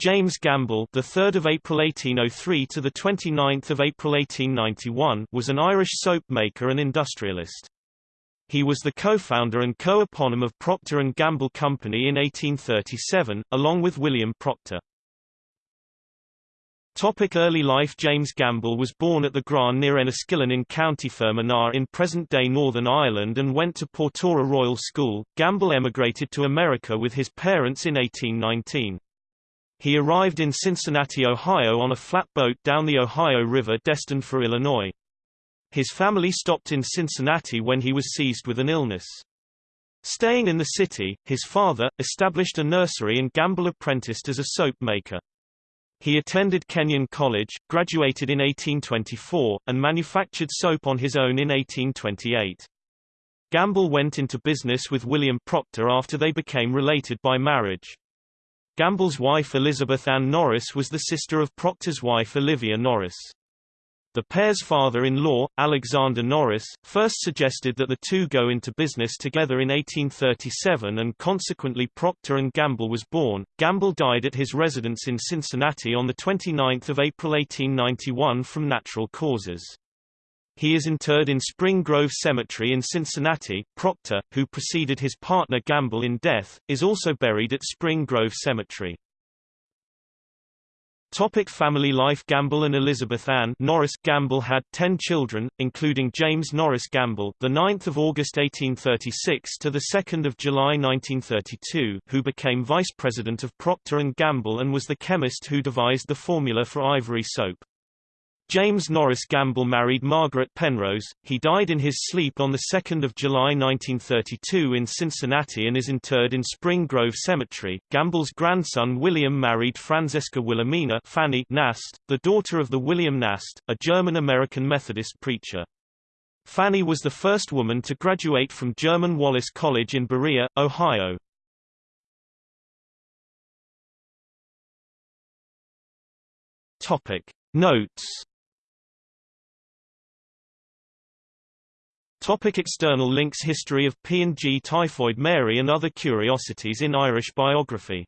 James Gamble, the 3rd of April 1803 to the 29th of April 1891, was an Irish soap maker and industrialist. He was the co-founder and co-eponym of Procter and Gamble Company in 1837, along with William Procter. Topic early life James Gamble was born at the Graan near Enniskillen in County Fermanagh in present-day Northern Ireland and went to Portora Royal School. Gamble emigrated to America with his parents in 1819. He arrived in Cincinnati, Ohio on a flatboat down the Ohio River destined for Illinois. His family stopped in Cincinnati when he was seized with an illness. Staying in the city, his father, established a nursery and Gamble apprenticed as a soap maker. He attended Kenyon College, graduated in 1824, and manufactured soap on his own in 1828. Gamble went into business with William Procter after they became related by marriage. Gamble's wife Elizabeth Ann Norris was the sister of Procter's wife Olivia Norris. The pair's father-in-law, Alexander Norris, first suggested that the two go into business together in 1837 and consequently Procter and Gamble was born. Gamble died at his residence in Cincinnati on 29 April 1891 from natural causes. He is interred in Spring Grove Cemetery in Cincinnati. Procter, who preceded his partner Gamble in death, is also buried at Spring Grove Cemetery. Topic family life Gamble and Elizabeth Ann Norris Gamble had 10 children, including James Norris Gamble, the 9th of August 1836 to the 2nd of July 1932, who became vice president of Procter and Gamble and was the chemist who devised the formula for ivory soap. James Norris Gamble married Margaret Penrose. He died in his sleep on 2 July 1932 in Cincinnati and is interred in Spring Grove Cemetery. Gamble's grandson William married Franziska Wilhelmina Fanny Nast, the daughter of the William Nast, a German-American Methodist preacher. Fanny was the first woman to graduate from German Wallace College in Berea, Ohio. Notes Topic external links History of P&G Typhoid Mary and other curiosities in Irish biography